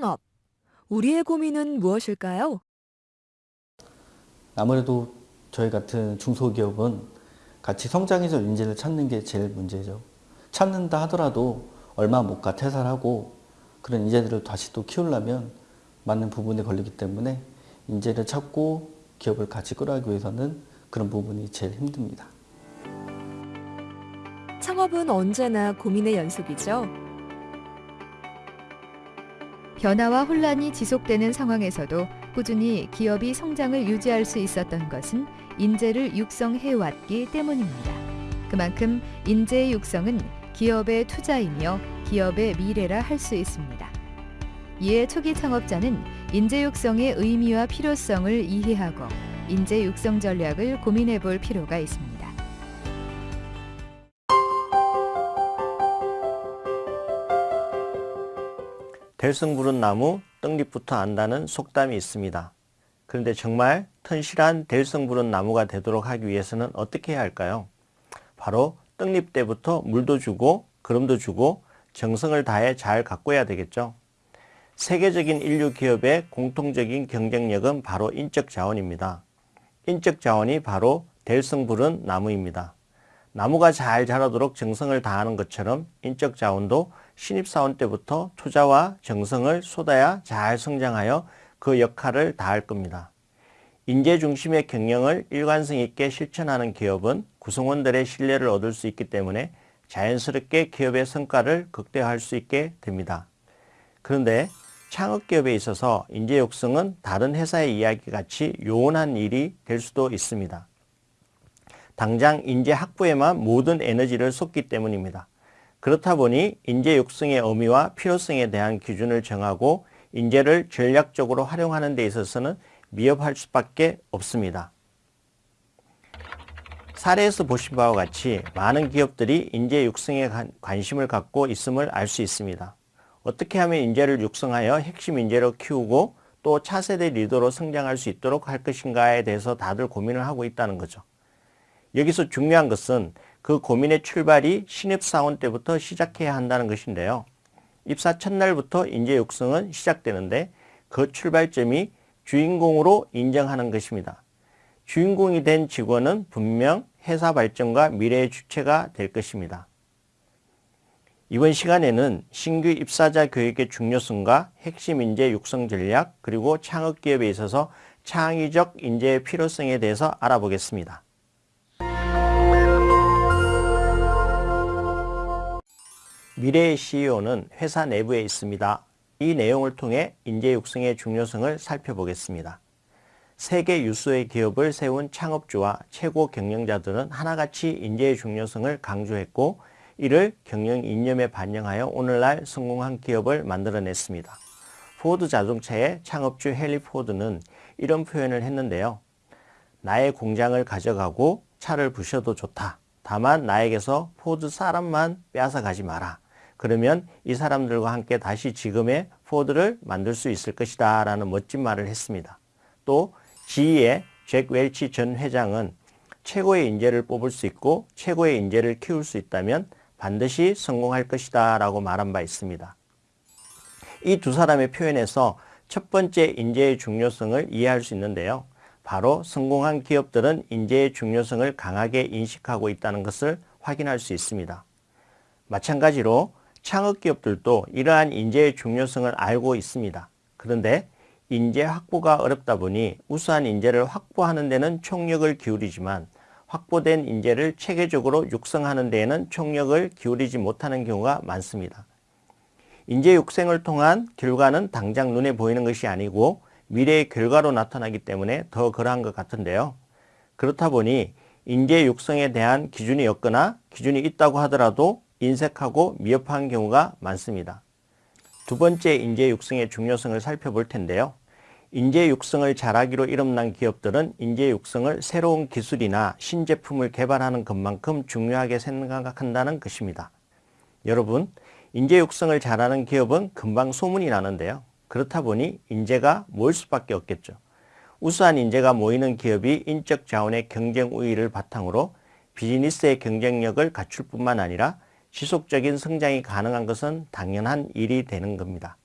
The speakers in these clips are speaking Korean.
창업. 우리의 고민은 무엇일까요? 아무래도 저희 같은 중소기업은 같이 성장해서 인재를 찾는 게 제일 문제죠. 찾는다 하더라도 얼마 못 가 퇴사하고 그런 인재들을 다시 또 키우려면 맞는 부분에 걸리기 때문에 인재를 찾고 기업을 같이 끌어가기 위해서는 그런 부분이 제일 힘듭니다. 창업은 언제나 고민의 연속이죠. 변화와 혼란이 지속되는 상황에서도 꾸준히 기업이 성장을 유지할 수 있었던 것은 인재를 육성해왔기 때문입니다. 그만큼 인재의 육성은 기업의 투자이며 기업의 미래라 할 수 있습니다. 이에 초기 창업자는 인재 육성의 의미와 필요성을 이해하고 인재 육성 전략을 고민해 볼 필요가 있습니다. 될성부른 나무 떡잎부터 안다는 속담이 있습니다. 그런데 정말 튼실한 될성부른 나무가 되도록 하기 위해서는 어떻게 해야 할까요? 바로 떡잎 때부터 물도 주고 그름도 주고 정성을 다해 잘 가꿔야 되겠죠. 세계적인 인류 기업의 공통적인 경쟁력은 바로 인적 자원입니다. 인적 자원이 바로 될성부른 나무입니다. 나무가 잘 자라도록 정성을 다하는 것처럼 인적 자원도 신입사원 때부터 투자와 정성을 쏟아야 잘 성장하여 그 역할을 다할 겁니다. 인재 중심의 경영을 일관성 있게 실천하는 기업은 구성원들의 신뢰를 얻을 수 있기 때문에 자연스럽게 기업의 성과를 극대화할 수 있게 됩니다. 그런데 창업기업에 있어서 인재 육성은 다른 회사의 이야기 같이 요원한 일이 될 수도 있습니다. 당장 인재 확보에만 모든 에너지를 쏟기 때문입니다. 그렇다 보니 인재 육성의 의미와 필요성에 대한 기준을 정하고 인재를 전략적으로 활용하는 데 있어서는 미흡할 수밖에 없습니다. 사례에서 보신 바와 같이 많은 기업들이 인재 육성에 관심을 갖고 있음을 알 수 있습니다. 어떻게 하면 인재를 육성하여 핵심 인재로 키우고 또 차세대 리더로 성장할 수 있도록 할 것인가에 대해서 다들 고민을 하고 있다는 거죠. 여기서 중요한 것은 그 고민의 출발이 신입사원 때부터 시작해야 한다는 것인데요. 입사 첫날부터 인재 육성은 시작되는데 그 출발점이 주인공으로 인정하는 것입니다. 주인공이 된 직원은 분명 회사 발전과 미래의 주체가 될 것입니다. 이번 시간에는 신규 입사자 교육의 중요성과 핵심 인재 육성 전략 그리고 창업기업에 있어서 창의적 인재의 필요성에 대해서 알아보겠습니다. 미래의 CEO는 회사 내부에 있습니다. 이 내용을 통해 인재 육성의 중요성을 살펴보겠습니다. 세계 유수의 기업을 세운 창업주와 최고 경영자들은 하나같이 인재의 중요성을 강조했고 이를 경영 이념에 반영하여 오늘날 성공한 기업을 만들어냈습니다. 포드 자동차의 창업주 헨리 포드는 이런 표현을 했는데요. 나의 공장을 가져가고 차를 부셔도 좋다. 다만 나에게서 포드 사람만 빼앗아 가지 마라. 그러면 이 사람들과 함께 다시 지금의 포드를 만들 수 있을 것이다 라는 멋진 말을 했습니다. 또 GE의 잭 웰치 전 회장은 최고의 인재를 뽑을 수 있고 최고의 인재를 키울 수 있다면 반드시 성공할 것이다 라고 말한 바 있습니다. 이 두 사람의 표현에서 첫 번째 인재의 중요성을 이해할 수 있는데요. 바로 성공한 기업들은 인재의 중요성을 강하게 인식하고 있다는 것을 확인할 수 있습니다. 마찬가지로 창업기업들도 이러한 인재의 중요성을 알고 있습니다. 그런데 인재 확보가 어렵다 보니 우수한 인재를 확보하는 데는 총력을 기울이지만 확보된 인재를 체계적으로 육성하는 데에는 총력을 기울이지 못하는 경우가 많습니다. 인재 육성을 통한 결과는 당장 눈에 보이는 것이 아니고 미래의 결과로 나타나기 때문에 더 그러한 것 같은데요. 그렇다 보니 인재 육성에 대한 기준이 없거나 기준이 있다고 하더라도 인색하고 미흡한 경우가 많습니다. 두 번째 인재 육성의 중요성을 살펴볼 텐데요. 인재 육성을 잘하기로 이름난 기업들은 인재 육성을 새로운 기술이나 신제품을 개발하는 것만큼 중요하게 생각한다는 것입니다. 여러분, 인재 육성을 잘하는 기업은 금방 소문이 나는데요. 그렇다 보니 인재가 모일 수밖에 없겠죠. 우수한 인재가 모이는 기업이 인적 자원의 경쟁 우위를 바탕으로 비즈니스의 경쟁력을 갖출 뿐만 아니라 지속적인 성장이 가능한 것은 당연한 일이 되는 겁니다.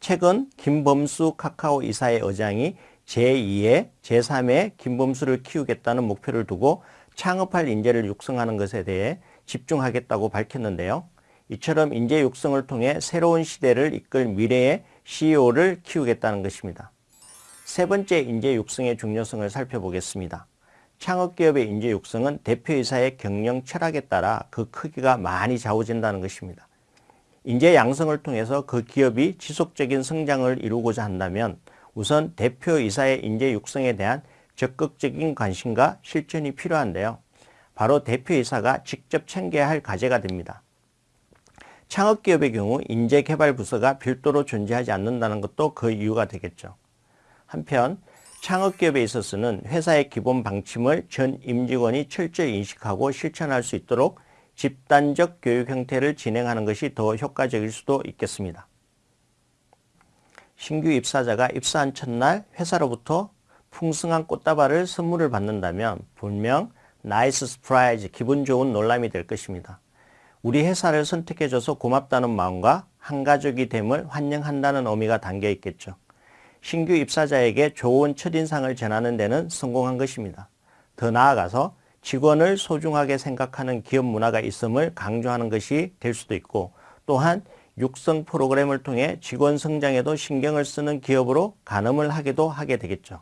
최근 김범수 카카오 이사의 의장이 제2의, 제3의 김범수를 키우겠다는 목표를 두고 창업할 인재를 육성하는 것에 대해 집중하겠다고 밝혔는데요. 이처럼 인재 육성을 통해 새로운 시대를 이끌 미래의 CEO를 키우겠다는 것입니다. 세 번째 인재 육성의 중요성을 살펴보겠습니다. 창업기업의 인재 육성은 대표이사의 경영 철학에 따라 그 크기가 많이 좌우된다는 것입니다. 인재 양성을 통해서 그 기업이 지속적인 성장을 이루고자 한다면 우선 대표이사의 인재 육성에 대한 적극적인 관심과 실천이 필요한데요. 바로 대표이사가 직접 챙겨야 할 과제가 됩니다. 창업기업의 경우 인재개발부서가 별도로 존재하지 않는다는 것도 그 이유가 되겠죠. 한편 창업기업에 있어서는 회사의 기본 방침을 전 임직원이 철저히 인식하고 실천할 수 있도록 집단적 교육 형태를 진행하는 것이 더 효과적일 수도 있겠습니다. 신규 입사자가 입사한 첫날 회사로부터 풍성한 꽃다발을 선물을 받는다면 분명 nice surprise 기분 좋은 놀람이 될 것입니다. 우리 회사를 선택해줘서 고맙다는 마음과 한가족이 됨을 환영한다는 의미가 담겨 있겠죠. 신규 입사자에게 좋은 첫인상을 전하는 데는 성공한 것입니다. 더 나아가서 직원을 소중하게 생각하는 기업 문화가 있음을 강조하는 것이 될 수도 있고 또한 육성 프로그램을 통해 직원 성장에도 신경을 쓰는 기업으로 가늠을 하기도 하게 되겠죠.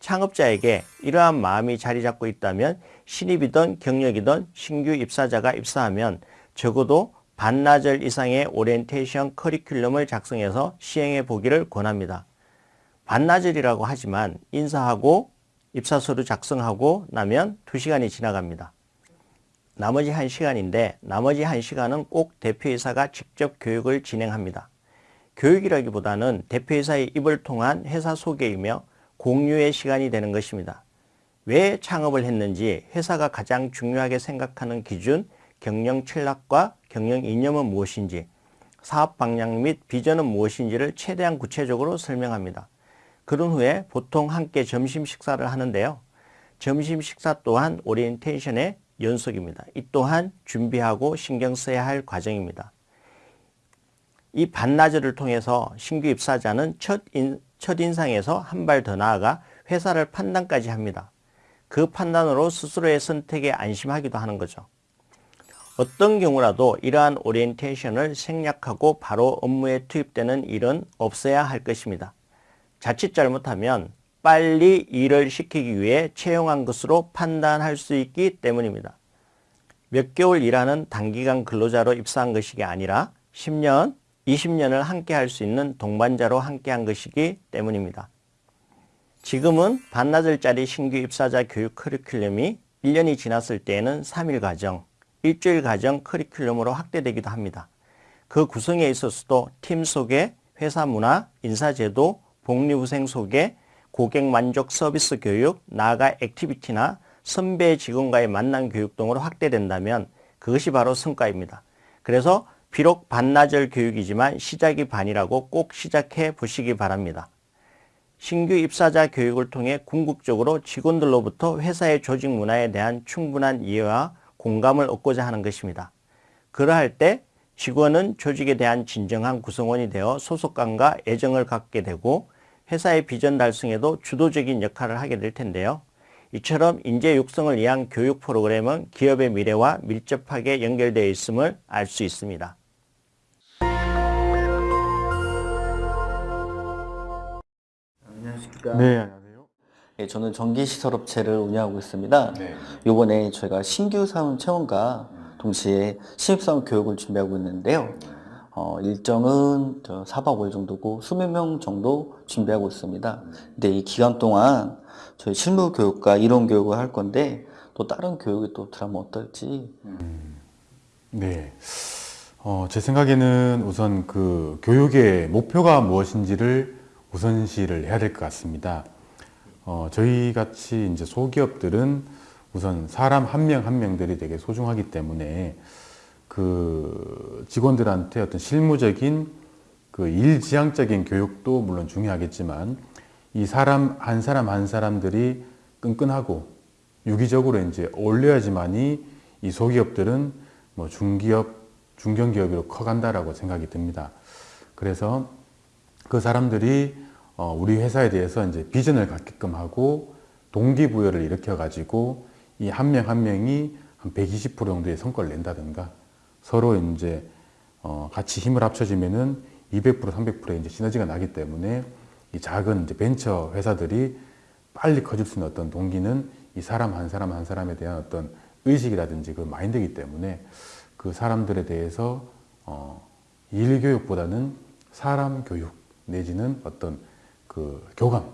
창업자에게 이러한 마음이 자리 잡고 있다면 신입이든 경력이든 신규 입사자가 입사하면 적어도 반나절 이상의 오리엔테이션 커리큘럼을 작성해서 시행해 보기를 권합니다. 반나절이라고 하지만 인사하고 입사서류 작성하고 나면 2시간이 지나갑니다. 나머지 1시간인데 나머지 1시간은 꼭 대표이사가 직접 교육을 진행합니다. 교육이라기보다는 대표이사의 입을 통한 회사 소개이며 공유의 시간이 되는 것입니다. 왜 창업을 했는지 회사가 가장 중요하게 생각하는 기준, 경영 철학과 경영 이념은 무엇인지, 사업 방향 및 비전은 무엇인지를 최대한 구체적으로 설명합니다. 그런 후에 보통 함께 점심 식사를 하는데요. 점심 식사 또한 오리엔테이션의 연속입니다. 이 또한 준비하고 신경 써야 할 과정입니다. 이 반나절을 통해서 신규 입사자는 첫, 인, 첫인상에서 한 발 더 나아가 회사를 판단까지 합니다. 그 판단으로 스스로의 선택에 안심하기도 하는 거죠. 어떤 경우라도 이러한 오리엔테이션을 생략하고 바로 업무에 투입되는 일은 없어야 할 것입니다. 자칫 잘못하면 빨리 일을 시키기 위해 채용한 것으로 판단할 수 있기 때문입니다. 몇 개월 일하는 단기간 근로자로 입사한 것이 아니라 10년, 20년을 함께 할 수 있는 동반자로 함께 한 것이기 때문입니다. 지금은 반나절짜리 신규 입사자 교육 커리큘럼이 1년이 지났을 때에는 3일 과정, 일주일 과정 커리큘럼으로 확대되기도 합니다. 그 구성에 있어서도 팀 소개, 회사 문화, 인사제도, 복리후생 소개, 고객 만족 서비스 교육, 나아가 activity나 선배 직원과의 만남 교육 등으로 확대된다면 그것이 바로 성과입니다. 그래서 비록 반나절 교육이지만 시작이 반이라고 꼭 시작해 보시기 바랍니다. 신규 입사자 교육을 통해 궁극적으로 직원들로부터 회사의 조직 문화에 대한 충분한 이해와 공감을 얻고자 하는 것입니다. 그러할 때 직원은 조직에 대한 진정한 구성원이 되어 소속감과 애정을 갖게 되고 회사의 비전 달성에도 주도적인 역할을 하게 될 텐데요. 이처럼 인재 육성을 위한 교육 프로그램은 기업의 미래와 밀접하게 연결되어 있음을 알 수 있습니다. 안녕하십니까. 네, 안녕하세요. 예, 저는 전기시설업체를 운영하고 있습니다. 네. 이번에 저희가 신규 사원 채용과 동시에 신입사원 교육을 준비하고 있는데요. 어, 일정은 저 4박 5일 정도고 20명 정도 준비하고 있습니다. 근데 이 기간 동안 저희 실무 교육과 이론 교육을 할 건데 또 다른 교육이 또 들어가면 어떨지 네. 어, 제 생각에는 우선 그 교육의 목표가 무엇인지를 우선시를 해야 될 것 같습니다. 어, 저희 같이 이제 소기업들은 우선 사람 한 명 한 명들이 되게 소중하기 때문에 그 직원들한테 어떤 실무적인 그 일지향적인 교육도 물론 중요하겠지만 이 사람 한 사람 한 사람들이 끈끈하고 유기적으로 이제 어울려야지만이 이 소기업들은 뭐 중기업, 중견기업으로 커간다라고 생각이 듭니다. 그래서 그 사람들이 어, 우리 회사에 대해서 이제 비전을 갖게끔 하고 동기부여를 일으켜 가지고 이 한 명한 명이 한 120% 정도의 성과를 낸다든가 서로 이제 어, 같이 힘을 합쳐지면은 200% 300%의 이제 시너지가 나기 때문에 이 작은 이제 벤처 회사들이 빨리 커질 수 있는 어떤 동기는 이 사람 한 사람 한 사람에 대한 어떤 의식이라든지 그 마인드이기 때문에 그 사람들에 대해서 어, 일 교육보다는 사람 교육 내지는 어떤 그 교감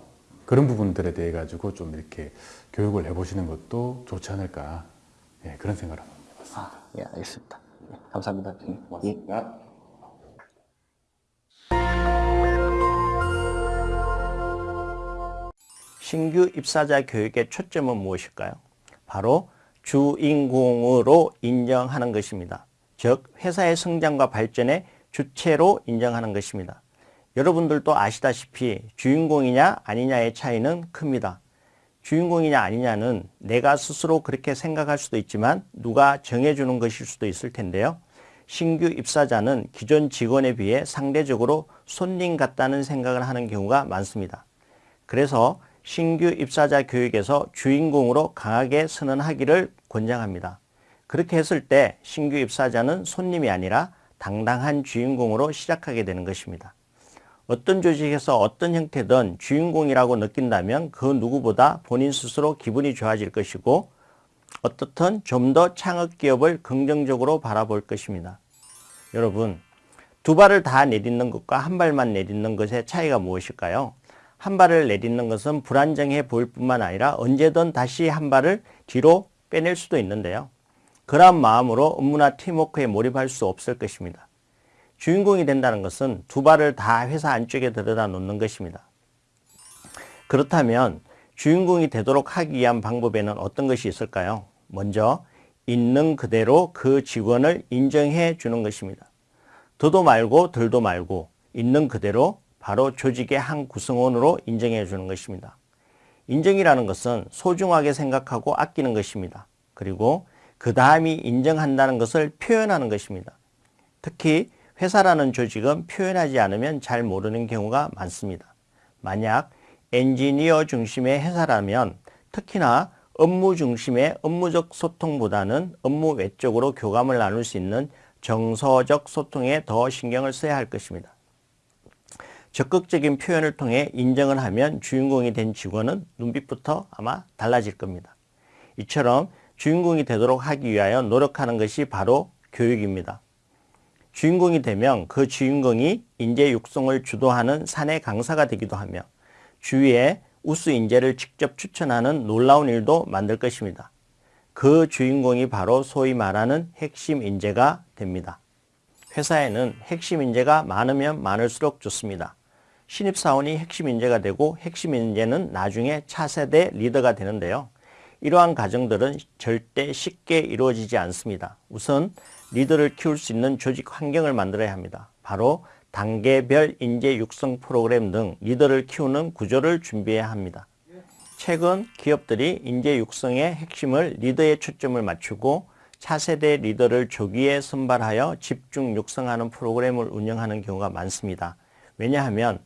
그런 부분들에 대해 가지고 좀 이렇게 교육을 해보시는 것도 좋지 않을까 예, 그런 생각을 합니다. 아, 예, 알겠습니다. 예, 감사합니다. 예. 신규 입사자 교육의 초점은 무엇일까요? 바로 주인공으로 인정하는 것입니다. 즉 회사의 성장과 발전의 주체로 인정하는 것입니다. 여러분들도 아시다시피 주인공이냐 아니냐의 차이는 큽니다. 주인공이냐 아니냐는 내가 스스로 그렇게 생각할 수도 있지만 누가 정해주는 것일 수도 있을 텐데요. 신규 입사자는 기존 직원에 비해 상대적으로 손님 같다는 생각을 하는 경우가 많습니다. 그래서 신규 입사자 교육에서 주인공으로 강하게 선언하기를 권장합니다. 그렇게 했을 때 신규 입사자는 손님이 아니라 당당한 주인공으로 시작하게 되는 것입니다. 어떤 조직에서 어떤 형태든 주인공이라고 느낀다면 그 누구보다 본인 스스로 기분이 좋아질 것이고 어떻든 좀 더 창업 기업을 긍정적으로 바라볼 것입니다. 여러분, 두 발을 다 내딛는 것과 한 발만 내딛는 것의 차이가 무엇일까요? 한 발을 내딛는 것은 불안정해 보일 뿐만 아니라 언제든 다시 한 발을 뒤로 빼낼 수도 있는데요. 그러한 마음으로 업무나 팀워크에 몰입할 수 없을 것입니다. 주인공이 된다는 것은 두 발을 다 회사 안쪽에 들여다 놓는 것입니다. 그렇다면 주인공이 되도록 하기 위한 방법에는 어떤 것이 있을까요? 먼저 있는 그대로 그 직원을 인정해 주는 것입니다. 더도 말고 덜도 말고 있는 그대로 바로 조직의 한 구성원으로 인정해 주는 것입니다. 인정이라는 것은 소중하게 생각하고 아끼는 것입니다. 그리고 그 다음이 인정한다는 것을 표현하는 것입니다. 특히 회사라는 조직은 표현하지 않으면 잘 모르는 경우가 많습니다. 만약 엔지니어 중심의 회사라면 특히나 업무 중심의 업무적 소통보다는 업무 외적으로 교감을 나눌 수 있는 정서적 소통에 더 신경을 써야 할 것입니다. 적극적인 표현을 통해 인정을 하면 주인공이 된 직원은 눈빛부터 아마 달라질 겁니다. 이처럼 주인공이 되도록 하기 위하여 노력하는 것이 바로 교육입니다. 주인공이 되면 그 주인공이 인재 육성을 주도하는 사내 강사가 되기도 하며 주위에 우수 인재를 직접 추천하는 놀라운 일도 만들 것입니다. 그 주인공이 바로 소위 말하는 핵심 인재가 됩니다. 회사에는 핵심 인재가 많으면 많을수록 좋습니다. 신입사원이 핵심 인재가 되고 핵심 인재는 나중에 차세대 리더가 되는데요. 이러한 과정들은 절대 쉽게 이루어지지 않습니다. 우선 리더를 키울 수 있는 조직 환경을 만들어야 합니다. 바로 단계별 인재 육성 프로그램 등 리더를 키우는 구조를 준비해야 합니다. 최근 기업들이 인재 육성의 핵심을 리더에 초점을 맞추고 차세대 리더를 조기에 선발하여 집중 육성하는 프로그램을 운영하는 경우가 많습니다. 왜냐하면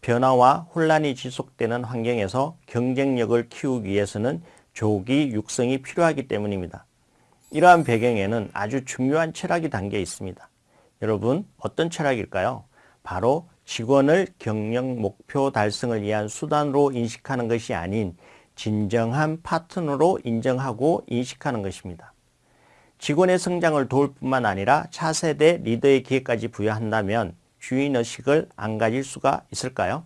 변화와 혼란이 지속되는 환경에서 경쟁력을 키우기 위해서는 조기 육성이 필요하기 때문입니다. 이러한 배경에는 아주 중요한 철학이 담겨 있습니다. 여러분 어떤 철학일까요? 바로 직원을 경영 목표 달성을 위한 수단으로 인식하는 것이 아닌 진정한 파트너로 인정하고 인식하는 것입니다. 직원의 성장을 도울 뿐만 아니라 차세대 리더의 기회까지 부여한다면 주인의식을 안 가질 수가 있을까요?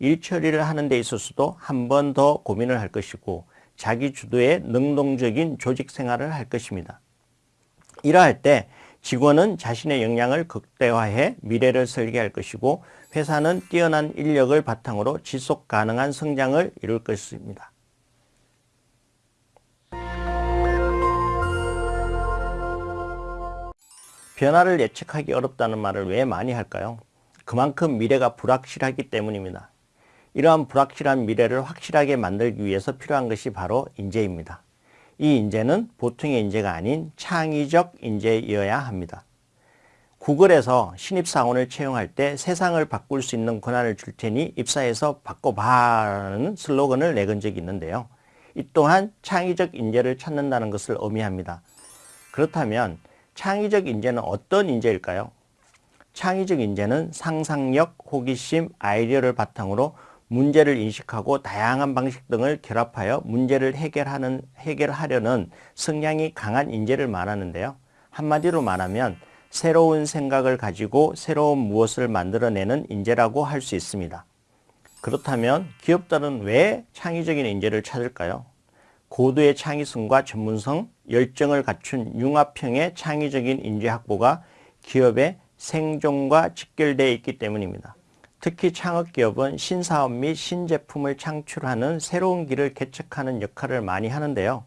일 처리를 하는 데 있어서도 한 번 더 고민을 할 것이고 자기 주도의 능동적인 조직 생활을 할 것입니다. 이러할 때 직원은 자신의 역량을 극대화해 미래를 설계할 것이고 회사는 뛰어난 인력을 바탕으로 지속 가능한 성장을 이룰 것입니다. 변화를 예측하기 어렵다는 말을 왜 많이 할까요? 그만큼 미래가 불확실하기 때문입니다. 이러한 불확실한 미래를 확실하게 만들기 위해서 필요한 것이 바로 인재입니다. 이 인재는 보통의 인재가 아닌 창의적 인재여야 합니다. 구글에서 신입사원을 채용할 때 세상을 바꿀 수 있는 권한을 줄 테니 입사해서 바꿔봐라는 슬로건을 내건 적이 있는데요. 이 또한 창의적 인재를 찾는다는 것을 의미합니다. 그렇다면 창의적 인재는 어떤 인재일까요? 창의적 인재는 상상력, 호기심, 아이디어를 바탕으로 문제를 인식하고 다양한 방식 등을 결합하여 문제를 해결하는, 해결하려는 성향이 강한 인재를 말하는데요. 한마디로 말하면 새로운 생각을 가지고 새로운 무엇을 만들어내는 인재라고 할 수 있습니다. 그렇다면 기업들은 왜 창의적인 인재를 찾을까요? 고도의 창의성과 전문성, 열정을 갖춘 융합형의 창의적인 인재 확보가 기업의 생존과 직결되어 있기 때문입니다. 특히 창업기업은 신사업 및 신제품을 창출하는 새로운 길을 개척하는 역할을 많이 하는데요.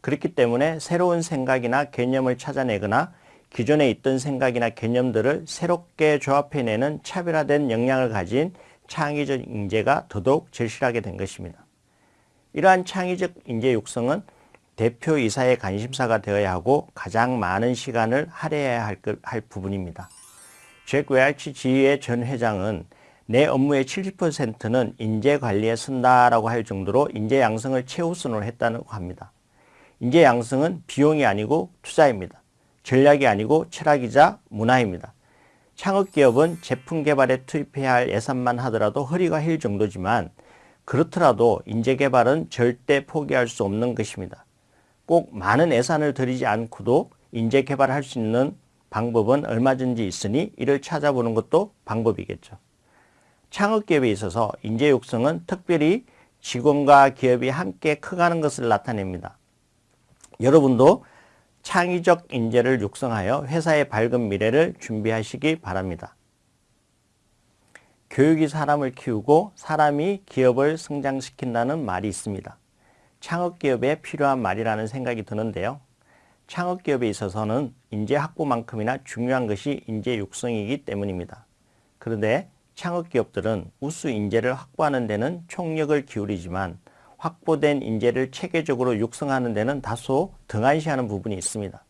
그렇기 때문에 새로운 생각이나 개념을 찾아내거나 기존에 있던 생각이나 개념들을 새롭게 조합해내는 차별화된 역량을 가진 창의적 인재가 더더욱 절실하게 된 것입니다. 이러한 창의적 인재 육성은 대표이사의 관심사가 되어야 하고 가장 많은 시간을 할애해야 할, 할 부분입니다. 잭 웰치 GE의 전 회장은 내 업무의 70%는 인재 관리에 쓴다라고 할 정도로 인재 양성을 최우선으로 했다고 합니다. 인재 양성은 비용이 아니고 투자입니다. 전략이 아니고 철학이자 문화입니다. 창업기업은 제품 개발에 투입해야 할 예산만 하더라도 허리가 휠 정도지만 그렇더라도 인재 개발은 절대 포기할 수 없는 것입니다. 꼭 많은 예산을 들이지 않고도 인재 개발할 수 있는 방법은 얼마든지 있으니 이를 찾아보는 것도 방법이겠죠. 창업기업에 있어서 인재 육성은 특별히 직원과 기업이 함께 커가는 것을 나타냅니다. 여러분도 창의적 인재를 육성하여 회사의 밝은 미래를 준비하시기 바랍니다. 교육이 사람을 키우고 사람이 기업을 성장시킨다는 말이 있습니다. 창업기업에 필요한 말이라는 생각이 드는데요. 창업기업에 있어서는 인재 확보만큼이나 중요한 것이 인재 육성이기 때문입니다. 그런데 창업기업들은 우수 인재를 확보하는 데는 총력을 기울이지만 확보된 인재를 체계적으로 육성하는 데는 다소 등한시하는 부분이 있습니다.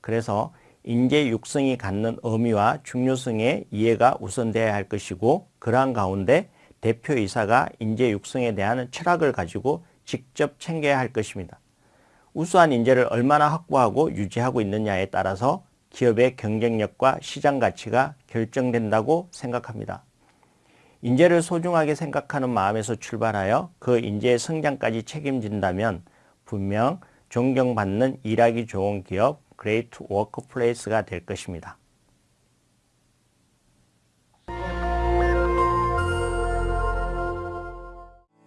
그래서 인재 육성이 갖는 의미와 중요성의 이해가 우선되어야 할 것이고 그러한 가운데 대표이사가 인재 육성에 대한 철학을 가지고 직접 챙겨야 할 것입니다. 우수한 인재를 얼마나 확보하고 유지하고 있느냐에 따라서 기업의 경쟁력과 시장 가치가 결정된다고 생각합니다. 인재를 소중하게 생각하는 마음에서 출발하여 그 인재의 성장까지 책임진다면 분명 존경받는 일하기 좋은 기업 Great Workplace가 될 것입니다.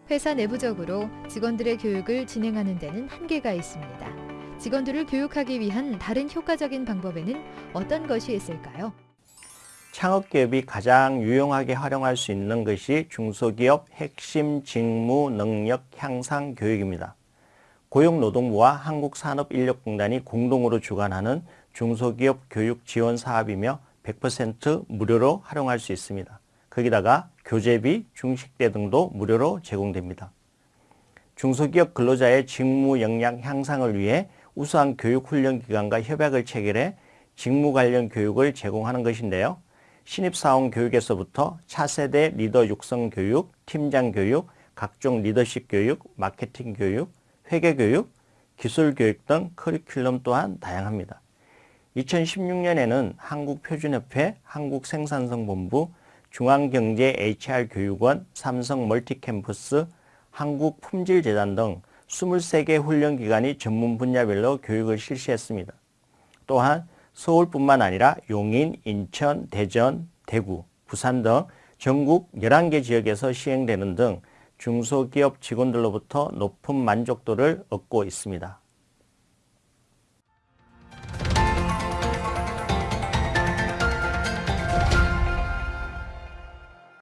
회사 내부적으로 직원들의 교육을 진행하는 데는 한계가 있습니다. 직원들을 교육하기 위한 다른 효과적인 방법에는 어떤 것이 있을까요? 창업기업이 가장 유용하게 활용할 수 있는 것이 중소기업 핵심 직무 능력 향상 교육입니다. 고용노동부와 한국산업인력공단이 공동으로 주관하는 중소기업 교육 지원 사업이며 100% 무료로 활용할 수 있습니다. 거기다가 교재비, 중식대 등도 무료로 제공됩니다. 중소기업 근로자의 직무 역량 향상을 위해 우수한 교육훈련기관과 협약을 체결해 직무 관련 교육을 제공하는 것인데요. 신입사원 교육에서부터 차세대 리더 육성 교육, 팀장 교육, 각종 리더십 교육, 마케팅 교육, 회계 교육, 기술 교육 등 커리큘럼 또한 다양합니다. 2016년에는 한국표준협회, 한국생산성본부, 중앙경제 HR교육원, 삼성 멀티캠퍼스, 한국품질재단 등 23개 훈련기관이 전문 분야별로 교육을 실시했습니다. 또한 서울뿐만 아니라 용인, 인천, 대전, 대구, 부산 등 전국 11개 지역에서 시행되는 등 중소기업 직원들로부터 높은 만족도를 얻고 있습니다.